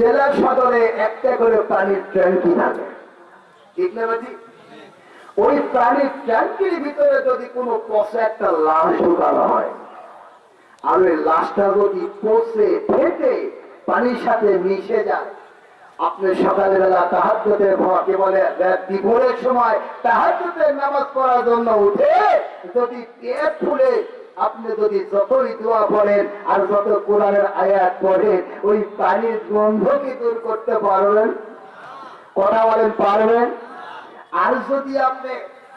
জেলা সদরে একটা করে পানির ট্যাঙ্কি থাকে? ঠিক না বাজি? ওই প্রাণীর ট্যাঙ্কির ভিতরে যদি কোনো পচা একটা লাশ ঢুকানো হয়, আর ওই লাশটা যদি পচে, ফেটে, পানির সাথে মিশে যায়, আপনি সকালবেলা তাহাজ্জুদে ভকে বলে দুপুরের সময় তাহাজ্জুদে নামাজ পড়ার জন্য উঠে যদি পেট ফুলে আপনি যদি যতই দোয়া পড়েন আর যত কোরআনের আয়াত পড়েন, ওই পানির গন্ধ কি দূর করতে পারবেন? কথা বলেন, পারবেন? আর যদি আপনি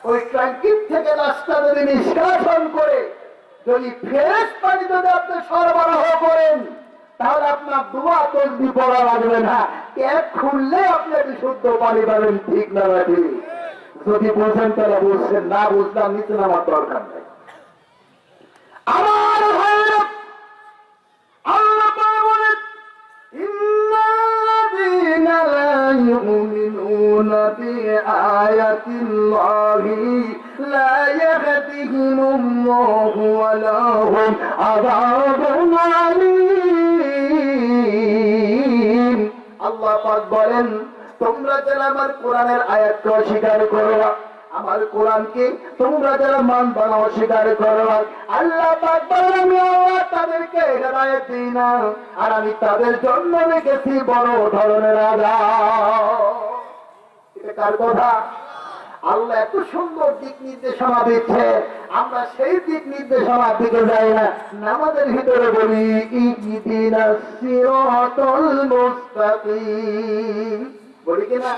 ওই ট্যাঙ্কির থেকে রাস্তা যদি নিষ্কাশন করে যদি ফ্রেশ পানি যদি আপনি সরবরাহ করেন, তাহলে আপনার দোয়া তসবি পড়া লাগবে না। ট্যাপ খুললে আপনি বিশুদ্ধ পানি পাবেন, ঠিক না যদি বুঝেন তাহলে বুঝছেন, না বুঝলাম নিচে নামার দরকার নেই। আমার ভাইরা আল্লাহ বলেন ইন্নাল্লাযীনা লা ইউমিনুনা তোমরা যারা আমার কোরআনের আয়াতকে অস্বীকার করো আমার কোরআনকে তোমরা যারা মান বানা অস্বীকার করো। আল্লাহ তাদেরকে না, আর আমি তাদের জন্য রেখেছি বড় ধরনের এটা কার কথা? আল্লাহ এত সুন্দর দিক নির্দেশনা দিচ্ছে, আমরা সেই দিক নির্দেশনার দিকে যাই না। নামাজের ভিতরে বলি, ইহদিনাস সিরাতাল মুস্তাকিম। বলি কিনা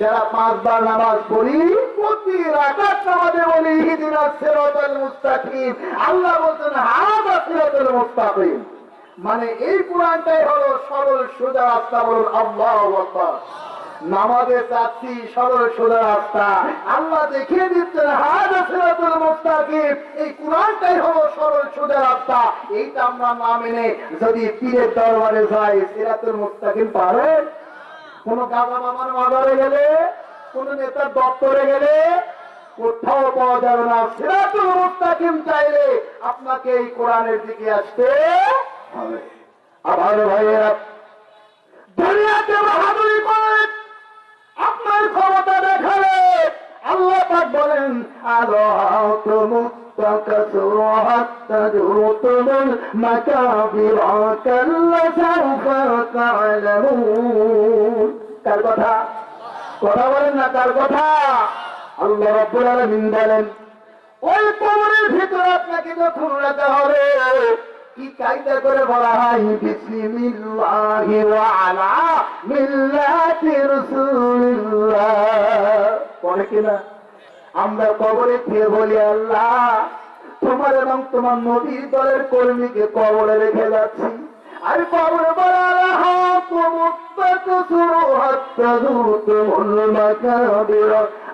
যারা পাঁচবার নামাজ পড়ি, প্রতি রাকাত নামাজে বলি ইহদিনাস সিরাতাল মুস্তাকিম। আল্লাহ বলছেন, হাদা সিরাতাল মুস্তাকিম। মানে এই কোরআনটাই হলো সরল সোজা রাস্তা বলুন, আল্লাহু আকবার। নামাজে চাচ্ছি সরল সোজা রাস্তা। আল্লাহ দেখিয়ে দিচ্ছেন হাজা সিরাতুল মুস্তাকিম। এই কোরআনটাই হলো সরল সোজা রাস্তা। এইটা আমরা না মেনে যদি পীরের দরবারে যাই, সিরাতুল মুস্তাকিম পারেন কোন গাজা মামার মাদারে গেলে, কোন নেতার দপ্তরে গেলে, কোথাও পাওয়া যাবে না। সিরাজুল মুস্তাকিম চাইলে আপনাকে এই কোরআনের দিকে আসতে হবে। আমার ভাইয়েরা, দুনিয়াতে বাহাদুরি করেন আপনার ক্ষমতা দেখালে আল্লাহ পাক বলেন, আলো তুমি حتى زرتم المكابر كلا سوف تعلمون কার কথা কথা বলেন না কার কথা আল্লাহ রব্বুল আলামিন বলেন ওই কবরের ভিতরে আপনাকে যখন রাখা হবে কি কায়দা করে বলা হয় বিসমিল্লাহি ওয়া আলা মিল্লাতি রাসূলিল্লাহ পড়ে কিনা আমরা কবরে ফিরে বলি, আল্লাহ, তোমার এবং তোমার নদীর দলের কর্মীকে কবরে রেখে যাচ্ছি। আর কবরে আল্লাহ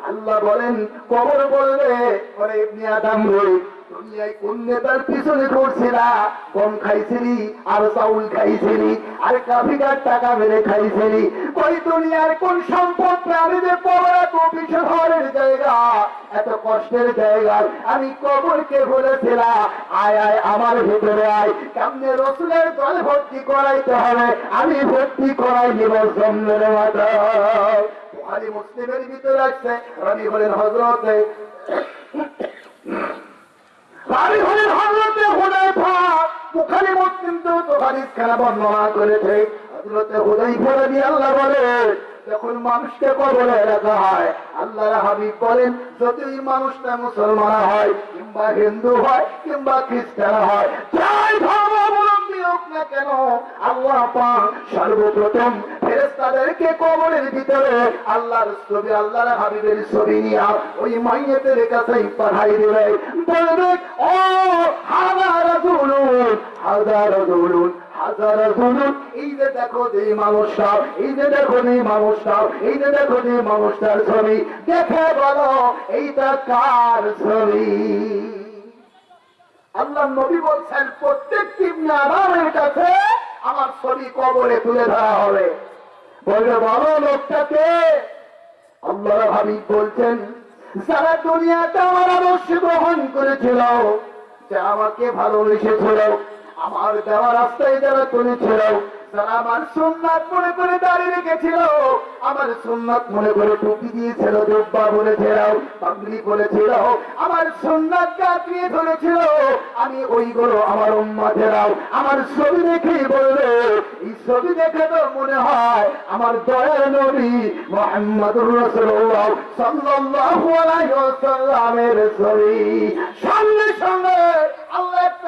আল্লাহ বলেন, কবর বলবে ইবনে আদম নেতার পিছনে কম খাইছিলি চাউল খাইছিলি টাকা ওই কোন সম্পদ আমি যে বিশহরের জায়গা? এত কষ্টের জায়গা, আমি বলেছিলাম, আয় আয়, আমার ভেতরে আয়। কেমনে রসুলের দল ভর্তি করাইতে হবে, আমি ভর্তি করাই নিব মাথা বুহারি মুসলিমের ভিতরে আসছে আমি বলেন হজরতে আল্লাহ মানুষকে আল্লাহর হাবিব বলেন, যদি মানুষটা মুসলমান হয়, কিংবা হিন্দু হয়, কিংবা খ্রিস্টান হয়, যাই ধর্মাবলম্বী হোক না কেন, আল্লাহ পাক সর্বপ্রথম ফেরেশতাদেরকে কবরের ভিতরে আল্লাহর ছবি, আল্লাহর হাবিবের ছবি নিয়ে ওই মাইয়েতের কাছে পাঠাই দেবে। বলবে, ও হাজার রাজুলুন হাজার রাজুলুন এই যে দেখো যে মানুষটা, এই যে দেখো যে মানুষটা, এই যে দেখো যে মানুষটার ছবি আল্লাহ নবী বলছেন, প্রত্যেকটি আরামের কাছে, আমার ছবি কবরে তুলে ধরা হবে। বলবে বলো লোকটাকে আল্লাহ হাবিব বলছেন, সারা দুনিয়াতে আমার আদর্শ গ্রহণ করেছিল। যে আমাকে ভালোবেসেছিল, আমার দেওয়া রাস্তায় যারা চলেছিল যারা আমার সুন্নাত মনে করে দাঁড়িয়ে রেখেছিল। আমার সুন্নাত মনে করে টুপি দিয়েছিল, জব্বা বলেছিল পাগড়ি বলেছিল। আমার সুন্নাত কাটিয়ে ধরেছিল। আমি ওইগুলো আমার উম্মাদেরাও আমার ছবি দেখেই বলবে, এই ছবি দেখে তো মনে হয় আমার দয়ার নবী মোহাম্মদুর রাসূলুল্লাহ সাল্লাল্লাহু আলাইহি ওয়াসাল্লামের ছবি। সঙ্গে সঙ্গে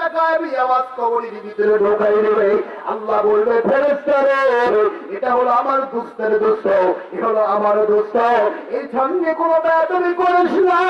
একটা গায়েবী আওয়াজ কবরের ঢোকাই দেবে আল্লাহ বলবে ফেরেশতারে এটা হলো আমার দুস্তের দোষ এটা হলো আমার দোষ এর সঙ্গে কোনো বেদবি করিস না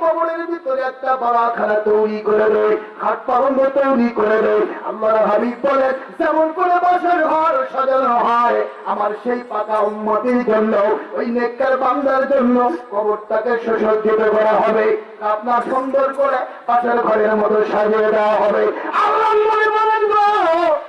কবরের ভিতরে একটা বাড়াখানা তৈরি করে দেয় খাট পালঙ্গ তৈরি করে দেয় আল্লাহ হাবিব বলে, যেমন করে বসের ঘর সাজানো হয়, আমার সেই পাকা উন্মতির জন্য, ওই নেককার বান্দার জন্য কবরটাকে সুসজ্জিত করা হবে। আপনার সুন্দর করে পাশের ঘরের মতো সাজিয়ে দেওয়া হবে। আল্লাহ মনে বলেন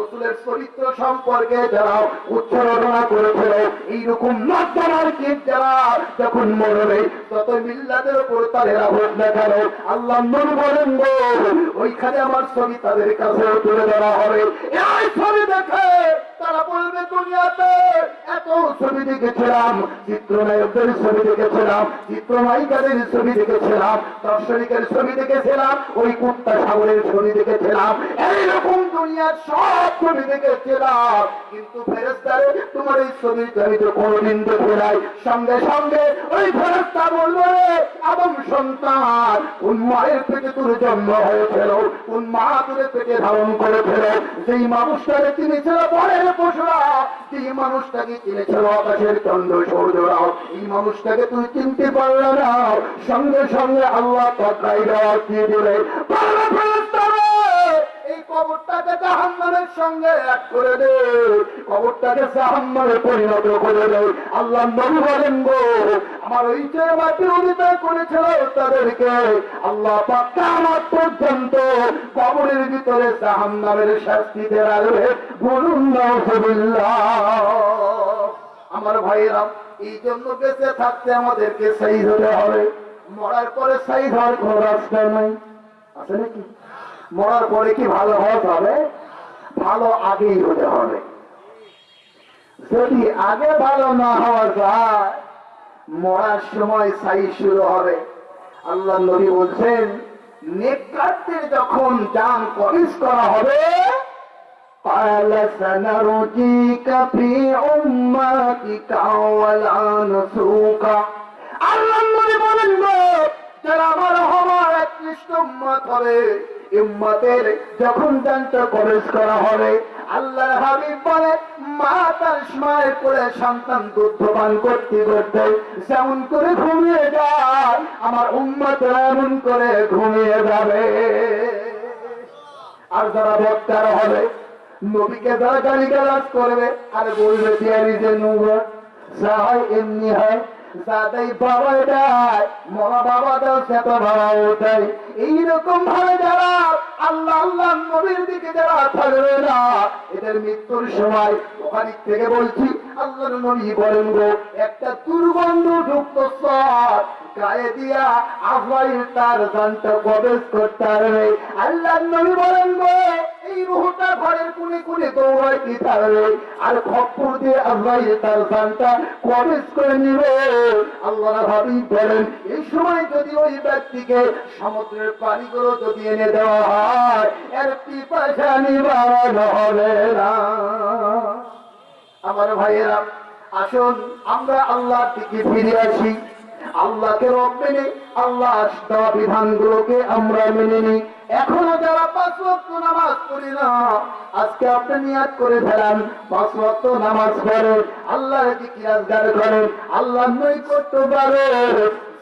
রসুলের চরিত্র সম্পর্কে যারা উচ্চারণা করেছিল, এইরকম যারা যখন মরবে তত মিল্লাদের উপর তাদের আল্লাহ বলেন ওইখানে আমার ছবি তাদের কাছে তুলে ধরা হবে। এই ছবি দেখে তারা বলবে, দুনিয়াতে এত ছবি দেখেছিলাম, চিত্রনায়কদের ছবি দেখেছিলাম, চিত্রনায়িকাদের ছবি দেখেছিলাম দর্শনিকের ছবি দেখেছিলাম, ওই কুত্তা সাগরের ছবি দেখেছিলাম। এইরকম দুনিয়ার সব এই ধারণ করেছিল? যেই মানুষটাকে তিনি ছিল বনের পশুরা যেই মানুষটাকে চিনেছিল আকাশের চন্দ্র সৌর্যরাও, এই মানুষটাকে তুই চিনতে পারলে না। সঙ্গে সঙ্গে আল্লাহ তকাই দেওয়া দিয়ে দিলে এই কবরটাকে জাহান্নামের সঙ্গে এক করে দে। কবরটাকে জাহান্নামে পরিণত করে দে। আল্লাহ নবী বলেন গো, আমার ওই যে আমার বিরোধিতা করেছিল তাদেরকে আল্লাহ কিয়ামত পর্যন্ত কবরের ভিতরে জাহান্নামের শাস্তি দেওয়াবে বলুন নাউজুবিল্লাহ। আমার ভাইয়েরা, এই জন্য বেঁচে থাকতে আমাদেরকে সেই হতে হবে। মরার পরে সেই হওয়ার কোন রাস্তা নাই। আছে নাকি? মরার পরে কি ভালো হওয়া যাবে ভালো আগেই হতে হবে যদি আগে ভালো না হওয়া যায় মরার সময় সাই শুরু হবে আল্লাহ নবী বলছেন নেককারদের যখন যান করিস করা হবে قال سنرجيك في أمتك ولا نسوك আল্লাহ নবী বলেন গো যারা আমার হওয়ার একনিষ্ঠ উম্মত হবে উম্মতের যখন জানতে প্রবেশ করা হবে আল্লাহ হাবিব বলে, মা তার সময় করে সন্তান দুধপান করতে করতে যেমন করে ঘুমিয়ে যায়, আমার উম্মত এমন করে ঘুমিয়ে যাবে। আর যারা বক্তার হবে, নবীকে যারা গালি গালাজ করবে, আর বলবে দিয়ারি যে নুবর যা হয় এমনি হয়। এইরকম ভাবে যারা আল্লাহ আল্লাহ, নবীর দিকে যারা থাকবে না, এদের মৃত্যুর সময় ওখানে থেকে বলছি আল্লাহ নবী বলেন গো, একটা দুর্গন্ধ যুক্ত সর গায়ে দিয়া তার প্রবেশ আল্লাহ নবী বলেন গো সমুদ্রের পানিগুলো যদি এনে দেওয়া হয় আমার ভাইয়েরা, আসুন আমরা আল্লাহর দিকে ফিরে আসি। আল্লাহকে রব মেনে আল্লাহ দেওয়া বিধানগুলোকে আমরা মেনে নিই। এখনও যারা পাঁচ ওয়াক্ত নামাজ পড়ি না, আজকে আপনি নিয়াত করে ফেলান। পাঁচ ওয়াক্ত নামাজ পড়েন আল্লাহ জিকিরাজগার করেন আল্লাহ নৈকট্য পারে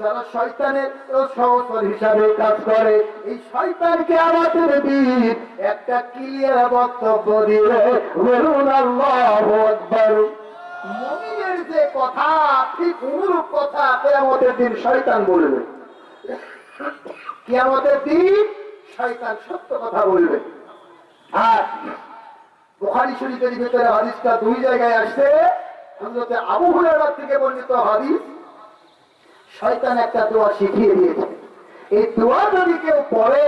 যারা শয়তানের সহচর হিসাবে কাজ করে, এই শয়তানকে আমাদের দিন একটা ক্লিয়ার বক্তব্য দিয়ে বলুন আল্লাহ মমিনের যে কথা, ঠিক অনুরূপ কথা কেয়ামতের দিন শয়তান বলবে। কেয়ামতের দিন শয়তান সত্য কথা বলবে। আর বুখারী শরীফের ভিতরে হাদিসটা দুই জায়গায় আসছে। হযরতে আবু থেকে বর্ণিত হাদিস, শয়তান একটা দোয়া শিখিয়ে দিয়েছে। এই দোয়া যদি কেউ পড়ে,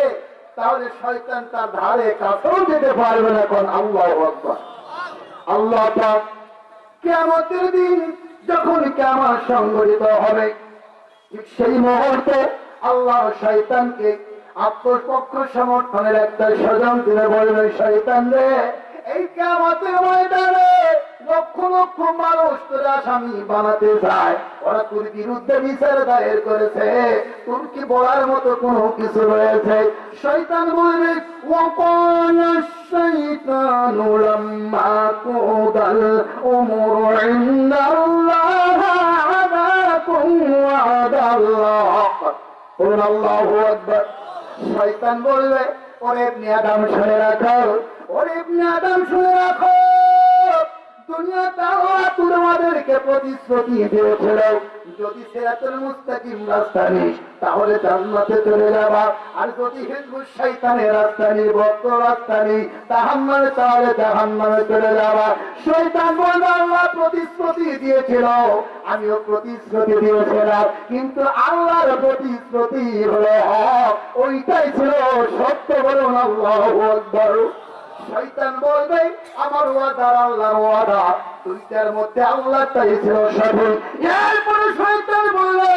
তাহলে শয়তান তার ধারে কাছেও যেতে পারবে না এখন আল্লাহ আকবার। আল্লাহ কেমতের দিন যখন কেমন সংগঠিত হবে সেই মুহূর্তে আল্লাহ শয়তানকে আত্মপক্ষ সমর্থনের একটা স্বজন দিলে বলবে শয়তান রে, এই কেমতের ময়দানে লক্ষ লক্ষ মানুষ তোর আসামি বানাতে চায় ওরা তোর বিরুদ্ধে বিচার দায়ের করেছে তোর কি বলার মতো কোনো কিছু রয়েছে শয়তান বলবে وقال الشيطان لما قضى الأمر عند الله عذاكم وعد الله قل الله أكبر শয়তান বলবে ওরে ইবনে আদম শুনে রাখো ওরে ইবনে আদম শুনে রাখো তোমাদেরকে প্রতিশ্রুতি দিয়েছিল। যদি সিরাতুল মুস্তাকিম রাস্তা তাহলে জান্নাতে চলে যাবা। আর যদি হিজবুশ শয়তানের রাস্তা বক্ত রাস্তা নি তাহান্নামে তাহলে জাহান্নামে চলে যাবা। শয়তান বলবে আল্লাহ প্রতিশ্রুতি দিয়েছিল। আমিও প্রতিশ্রুতি দিয়েছিলাম। কিন্তু আল্লাহর প্রতিশ্রুতি হলো হক। ওইটাই ছিল সত্য বলুন, আল্লাহ আকবার। শয়তান বলবে, আমার ওয়াদা, আল্লাহর ওয়াদা। দুইটার মধ্যে আল্লাহটাই ছিল সঠিক। এরপরে শয়তান বলবে,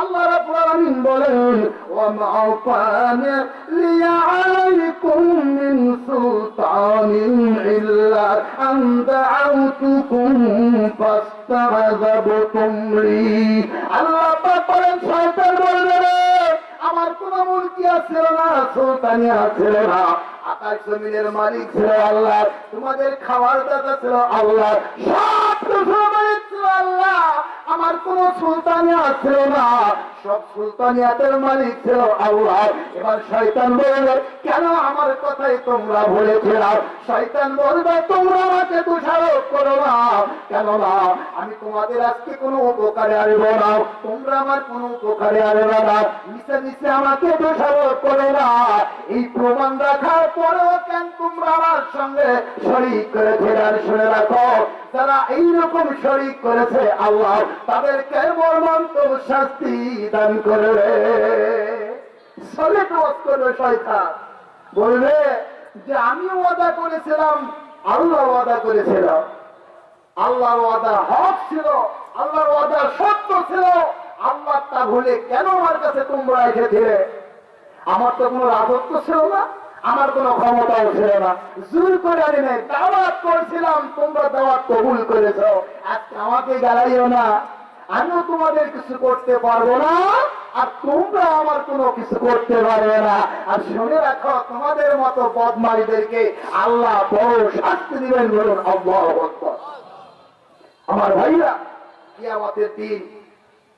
আল্লাহ রাব্বুল আলামিন বলেন ওয়া মা কানা লিয়া আলাইকুম মিন সুলতানিন ইল্লা আন দাআউতুকুম ফাস্তাযাবতুম লি। আল্লাহ পাক বলেন, শয়তান বলবে আমার কোন মুলকিয়া ছিল না, সুলতানিয়া ছিল না। আকাশ জমিনের মালিক ছিল আল্লাহ। তোমাদের খাওয়ার ছিল আল্লাহ। আমার কোন সুলতানিয়া ছিল না। সব সুলতানিয়াতের মালিক ছিল আল্লাহ। এবার শয়তান বলবে, কেন আমার কথাই তোমরা বলেছিলাম শয়তান বলবে, তোমরা আমাকে দোষারোপ করো না। কেন না? আমি তোমাদের আজকে কোনো উপকারে আনব না। তোমরা আমার কোনো উপকারে আনবে না। মিশে মিশে আমাকে দোষারোপ করো না। এই প্রমাণ রাখার আল্লাহ বলবে যে, আমি ওয়াদা করেছিলাম, আল্লাহ ওয়াদা করেছিলাম। আল্লাহর ওয়াদা হক ছিল, আল্লাহর ওয়াদা সত্য ছিল। আল্লাহ তা ভুলে কেন আমার কাছে তোমরা এসেছিলে? আমার তো কোনো রাজত্ব ছিল না। আমার কোনো ক্ষমতাও ছিল না। জোর করে আনি নাই দাওয়াত করছিলাম, তোমরা দাওয়াত কবুল করেছ। আজকে আমাকে গালাইও না। আমিও তোমাদের কিছু করতে পারব না, আর তোমরা আমার কোনো কিছু করতে পারবে না। আর শুনে রাখো, তোমাদের মতো বদমাইদেরকে আল্লাহ বড় শাস্তি দিবেন বলুন, আল্লাহ। আমার ভাইরা, কিয়ামতের দিন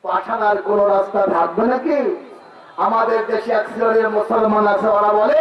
পাঠানার কোন রাস্তা থাকবে নাকি? আমাদের দেশে এক মুসলমান আছে, ওরা বলে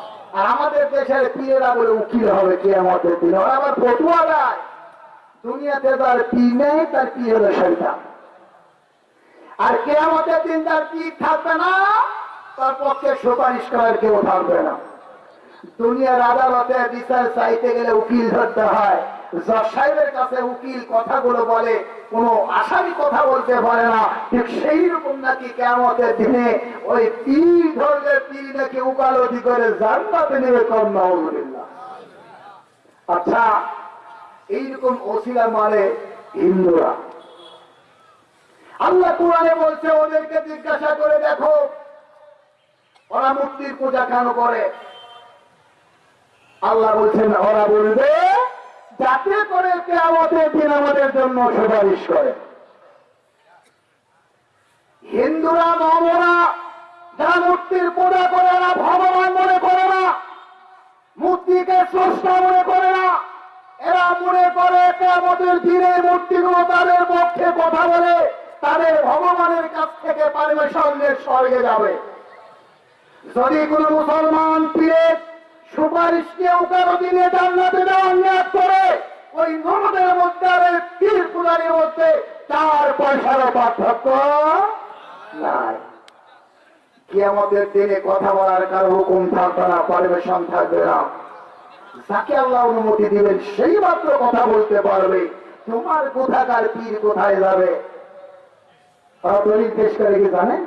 আর আমাদের দেশের পীরেরা বলে উকিল হবে কে আমাদের দিন। ওরা আবার পটুয়া দেয়। দুনিয়াতে তার পীর নেই, তার পীর হলো শৈতান আর কে আমাদের দিন তার পীর থাকবে না, তার পক্ষে সুপারিশ করার কেউ থাকবে না। দুনিয়ার আদালতে বিচার চাইতে গেলে উকিল ধরতে হয়। সাহেবের কাছে উকিল কথাগুলো বলে, কোন আসামি কথা বলতে পারে না। ঠিক সেই রকম নাকি কেমতের দিনে ওই পীর ধরলে পীর নাকি উকালতি করে নেবে আচ্ছা এইরকম মানে হিন্দুরা। আল্লাহ কোরআনে বলছে, ওদেরকে জিজ্ঞাসা করে দেখো, ওরা মূর্তির পূজা কেন করে? আল্লাহ বলছেন, ওরা বলবে যাতে করে কে আমাদের দিন আমাদের জন্য সুপারিশ করে। হিন্দুরা মমরা যারা মূর্তির পূজা করে না, ভগবান মনে করে না, মূর্তিকে স্রষ্টা মনে করে না, এরা মনে করে কে আমাদের দিনে মূর্তিগুলো তাদের পক্ষে কথা বলে, তাদের ভগবানের কাছ থেকে পারমিশন স্বর্গে যাবে। যদি কোন মুসলমান পীরে সুপারিশ নিয়ে কারও দিনে জান্নাতে দেওয়ার নিয়াত করে ওই নমদের মধ্যে আর এই পীর পূজারির মধ্যে চার পয়সারও পার্থক্য নাই। কি আমাদের দিনে কথা বলার কারও হুকুম থাকবে না পারমিশন থাকবে না। যাকে আল্লাহ অনুমতি দিবেন, সেই মাত্র কথা বলতে পারবে। তোমার কোথাকার পীর কোথায় যাবে? দলিল পেশ করে কি জানেন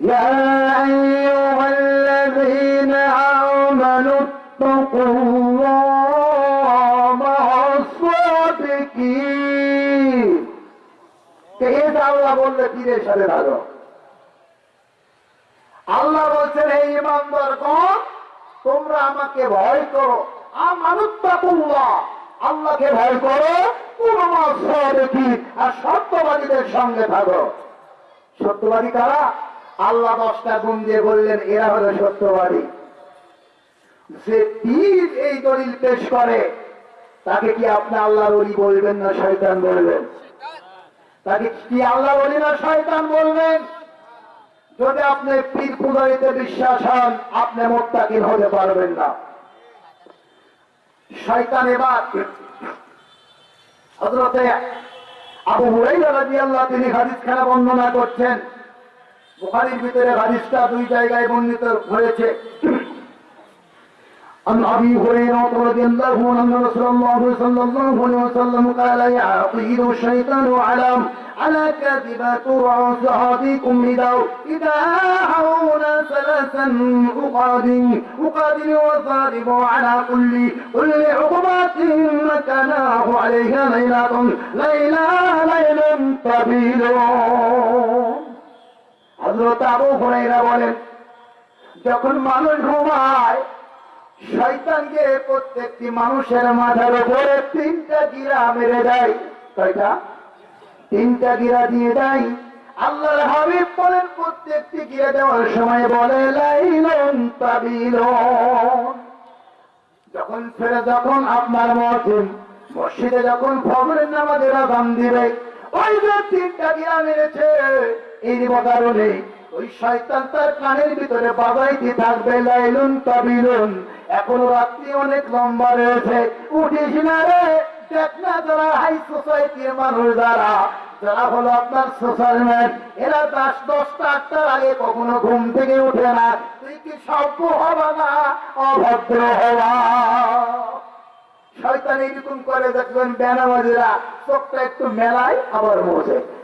يا أيها الذين آمنوا اتقوا الله مع الصادقين এই যে আল্লাহ বললে পীরের সাথে থাকো আল্লাহ বলছেন এই ইমানদার গণ তোমরা আমাকে ভয় করো আমানুত্তাকুল্লাহ আল্লাহকে ভয় করো পুরোমা সরকি আর সত্যবাদীদের সঙ্গে থাকো সত্যবাদী কারা আল্লাহ দশটা গুণ দিয়ে বললেন, এরা হলো সত্যবাদী। যে পীর এই দলিল পেশ করে, তাকে কি আপনি আল্লাহর অলি বলবেন না শয়তান বলবেন? তাকে কি আল্লাহ বলি না শয়তান বলবেন? যদি আপনি পীর পূজারিতে বিশ্বাস হন, আপনি মোত্তাকিন হতে পারবেন না। শয়তান এবার হযরতে আবু হুরাইরা রাদিয়াল্লাহু তিনি হাদিস খানা বর্ণনা করছেন বুখারীর ভিতরে হাদিসটা দুই জায়গায় বর্ণিত হয়েছে عن ابي هريره رضي الله عنه ان رسول الله صلى الله عليه وسلم قال يعقيد الشيطان على على كذبة رأس أحدكم إذا إذا حول ثلاثا أقادم أقادم وضارب على كل كل عقبات مكناه عليها ليلة ليلة ليل طويل হজরত আবু হুরাইরা বলেন, যখন মানুষ ঘুমায় শয়তানকে প্রত্যেকটি মানুষের মাথার উপরে তিনটা গিরা মেরে দেয়। কয়টা? তিনটা গিরা দিয়ে দেয়। আল্লাহর হাবিব বলেন, প্রত্যেকটি গিরা দেওয়ার সময় বলে, লাইলন তাবিলন। যখন ফেরে যখন আপনার মসজিদ, মসজিদে যখন ফজরের নামাজের আজান দিবে, ওই যে তিনটা গিরা মেরেছে। এই কারণে ওই শয়তান তার কানের ভিতরে বাজাইতে থাকবে লাইলুন তাবিলুন এখনও রাত্রি অনেক লম্বা রয়েছে। উঠিস না রে, দেখ না যারা হাই সোসাইটির মানুষ যারা। যারা হলো আপনার সোশ্যাল ম্যান এরা দশ দশটা, আটটার আগে কখনো ঘুম থেকে উঠে না। তুই কি সভ্য হবা না, অভদ্র হবা? শয়তান এইরকম করে দেখবেন বেনামাজিরা, চোখটা একটু মেলায় আবার বসে।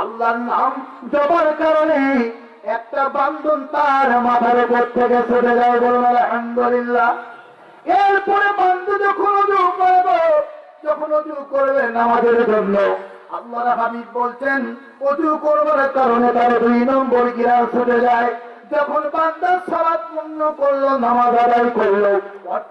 আল্লাহর নাম জবার কারণে একটা বান্ধন তার মাথার উপর থেকে ছুটে যায় বলুন আলহামদুলিল্লাহ। এরপরে বান্ধু যখন উজু করবে, যখন উজু করবে নামাজের জন্য আল্লাহ হাবিব বলছেন, উজু করবার কারণে তার দুই নম্বর গিরা ছুটে যায়। যখন বান্দা সালাত পূর্ণ করল, নামাজ আদায় করল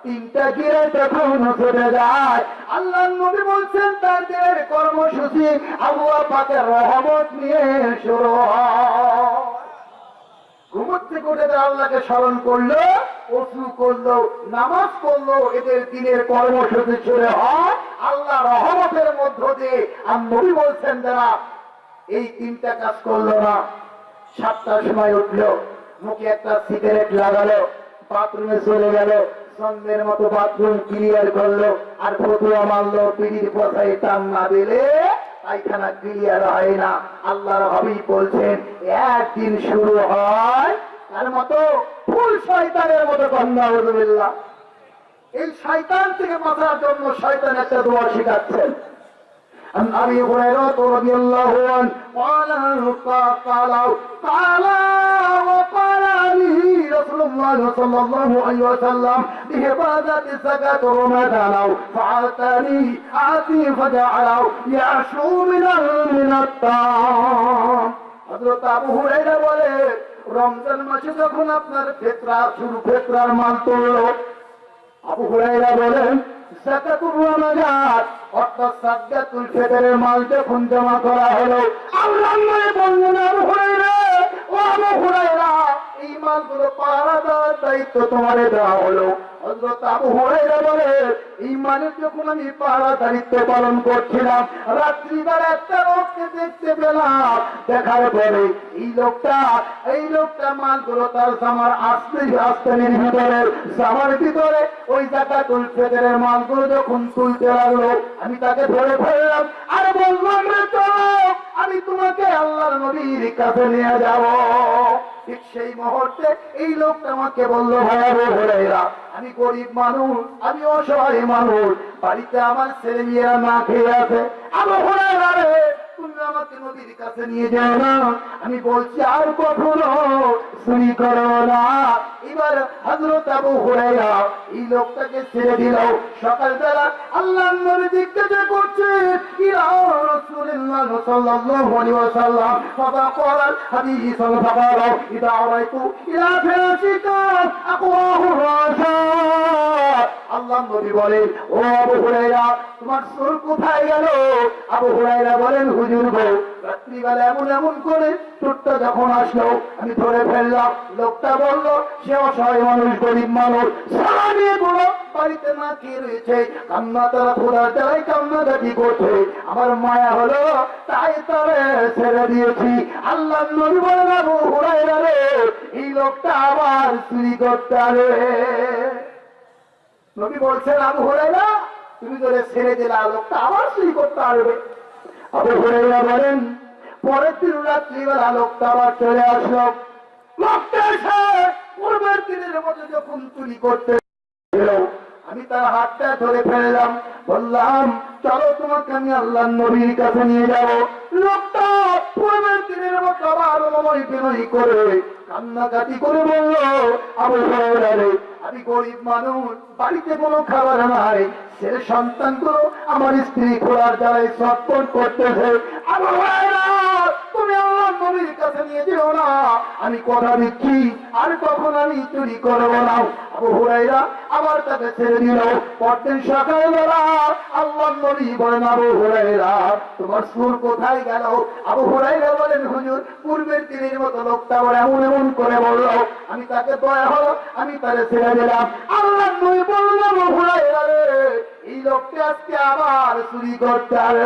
তিনটা গিরে তখন ছুটে যায়। আল্লাহ নবী বলছেন তাদের কর্মসূচি আবুয়া পাকের রহমত নিয়ে শুরু ঘুমোর থেকে উঠে তারা আল্লাহকে স্মরণ করল অসু করল, নামাজ পড়ল, এদের দিনের কর্মসূচি শুরু হয়। আল্লাহ রহমতের মধ্য দিয়ে, আর নবী বলছেন যারা এই তিনটা কাজ করল না। সাতটার সময় উঠল। মুখে একটা সিগারেট লাগালো, বাথরুমে চলে গেল, সন্ধ্যের মতো বাথরুম ক্লিয়ার করল, আর ফতুয়া মারলো, পিড়ির পথায় টান না দিলে পায়খানা ক্লিয়ার হয় না। আল্লাহর হবি বলছেন, একদিন শুরু হয় তার মতো, ফুল শয়তানের মতো হজুবিল্লাহ এই শয়তান থেকে বাঁচার জন্য শয়তান একটা দোয়া শিখাচ্ছেন। عن ابي هريره رضي الله عنه قال قال قال وقال لي رسول الله صلى الله عليه وسلم بهبادة الزكاة رمضان فعاتني آتي فجعله يعشو من من الطعام হযরত আবু হুরায়রা বলে রমজান মাসে যখন আপনার ফেতরা শুরু ফেতরার মাল তুললো আবু হুরাইরা বলেন জাকাতুর রমাজান অর্থাৎ সাদগাতুল ফিতরের মাল জমা করা হলো আল্লাহ নবী বললেন ও আবু হুরাইরা এই মালগুলো পাহারা দেওয়ার দায়িত্ব তোমারে দেওয়া হলো। এই লোকটা এই লোকটা মালগুলো আস্তানির ভিতরে, জামার ভিতরে ওই মালগুলো যখন তুলতে লাগল, আমি তাকে ধরে ফেললাম। আর বললাম রে চলো আমি তোমাকে আল্লাহর নবীর কাছে নিয়ে যাব। ঠিক সেই মুহূর্তে এই লোকটা আমাকে বলল ভয়াবহ হরেরা আমি গরিব মানুষ, আমি অসহায় মানুষ, বাড়িতে আমার ছেলে মেয়েরা না খেয়ে আছে। আমার হরেরা রে, তুমি আমাকে নদীর কাছে নিয়ে যাও না। আমি বলছি, আর কখনো চুরি করো না। এবার হজরত আবু হুরাইরা এই লোকটাকে ছেড়ে দিল। সকালবেলা আল্লাহ নবী জিজ্ঞাসা করছে রাসূলুল্লাহ সাল্লাল্লাহু আলাইহি ওয়াসাল্লাম। ইদা আরাইতু ইলা আকওয়াহু রাসা নবী বলেন, ও আবু হুরাইরা তোমার সুর কোথায় গেল? আবু হুরাইরা বলেন, হুজুর গো রাত্রিবেলা এমন এমন করে যখন আসলো, আমি ধরে ফেললাম, লোকটা বলল, সে অসহায় মানুষ, গরিব মানুষ বাড়িতে না খেয়ে রয়েছে। কান্না তারা খোদার জ্বালাই কান্না দাবি করছে। আমার মায়া হলো, তাই তারে ছেড়ে দিয়েছি। আল্লাহ নবী হুরাইরা রে, এই লোকটা আবার চুরি করতে হবে নবী বলছেন, আবু হুরাইরা তুমি ধরে ছেড়ে দিলে, লোকটা আবার চুরি করতে পারবে হুরাইরা বলেন, পরের দিন রাত্রিবেলা লোকটা আবার চলে আসলো। পূর্বের দিনের মতো যখন চুরি করতে আমি তার হাতটা ধরে ফেললাম। বললাম, চলো তোমাকে আমি আল্লাহ নবীর কাছে নিয়ে যাব। লোকটা পূর্বের দিনের মতো আবার মময় বিনয়ী করে কান্নাকাটি করে বলল আবু হুরায়রা রে আমি গরিব মানুষ, বাড়িতে কোনো খাবার নাই। ছেলে সন্তানগুলো আমার স্ত্রী খোলার দ্বারাই চটপট করতেছে। নবীর কাছে নিয়ে যেও না। আমি কথা দিচ্ছি, আর কখন আমি চুরি করব না? ছেড়ে দিল। পরদিন আল্লাহ নবী বলেন, আবু হুরাইরা তোমার সুর কোথায় গেল? আবু হুরাইরা বলেন, হুজুর, পূর্বের দিনের মতো লোকটা এমন এমন করে বলল। আমি তাকে দয়া হলো, আমি তাকে ছেড়ে দিলাম। আল্লাহ নবী বলল আবু হুরাইরা এই লোকটা আজকে আবার চুরি করতে হবে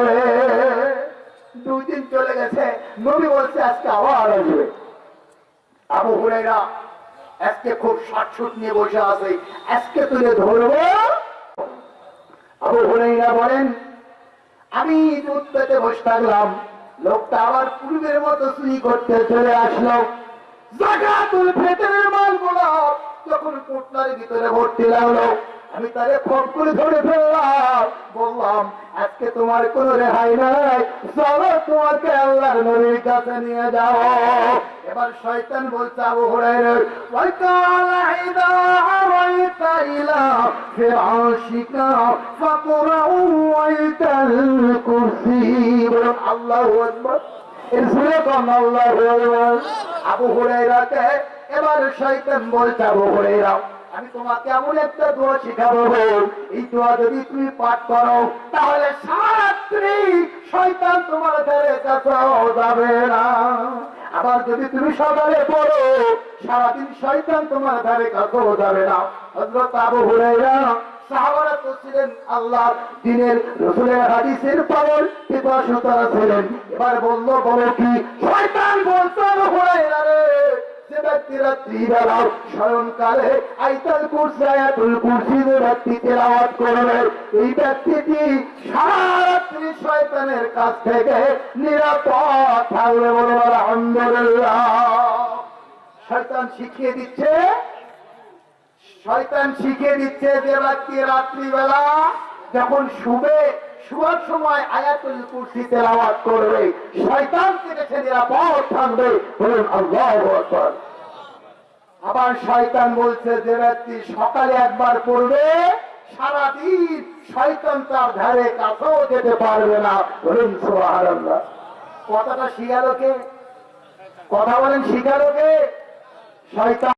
দুই দিন চলে গেছে। নবী বলছে, আজকে আবার আসবে আবু হুরাইরা আজকে খুব শাটশুট নিয়ে বসে আছে। আজকে তুলে ধরবো। আবু হুরাইরা বলেন, আমি দুধ পেতে বসে থাকলাম। লোকটা আবার পূর্বের মতো চুরি করতে চলে আসলো। জাকাতুল ফেতরের মালগুলো যখন কুটনার ভিতরে ভর্তি লাগল আমি তারে ফোন করে ধরে ফেললাম। বললাম, আজকে তোমার কোনো রেহাই নাই। চলো তোমাকে আল্লাহর নবীর কাছে নিয়ে যাও। এবার শয়তান বলছে, আবু হুরায়রা ওয়াকাল ইদা আরাইতা ইলা ফিরাশিকা ফাকরাউ ওয়াইতাল কুরসি। বলুন আল্লাহু আকবার। এর সুরে কোন আল্লাহু আকবার। আবু হুরায়রাকে এবার শয়তান বলছে, আবু হুরায়রা আমি তোমাকে এমন একটা দোয়া শিখাবো এই দোয়া যদি তুমি পাঠ করো, তাহলে সারাত্রি শয়তান তোমার ধারে কাছেও যাবে না। আবার যদি তুমি সকালে পড়ো, সারাদিন শয়তান তোমার ধারে কাছেও যাবে না। হযরত আবু ছিলেন আল্লাহ দিনের রসুলের হাদিসের পাগল পিপাসু ছিলেন। এবার বলল, বলো কি, শয়তান রাত্রিবেলা স্মরণকালে আইতাল ব্যক্তি তেলাওয়াত এই ব্যক্তিটি সারা রাত্রি শয়তানের কাছ থেকে নিরাপদ থাকবে বলে আলহামদুলিল্লাহ। শয়তান শিখিয়ে দিচ্ছে, শয়তান শিখিয়ে দিচ্ছে যে ব্যক্তি রাত্রিবেলা যখন শুবে শুয়ার সময় আয়াতুল কুরসি তেলাওয়াত করবে। শয়তান থেকে সে নিরাপদ থাকবে বলুন আবার শয়তান বলছে, যে ব্যক্তি সকালে একবার পড়বে, সারাদিন শয়তান তার ধারে কাছেও যেতে পারবে না। বলুন কথাটা শিকারকে কথা বলেন শিকারকে শয়তান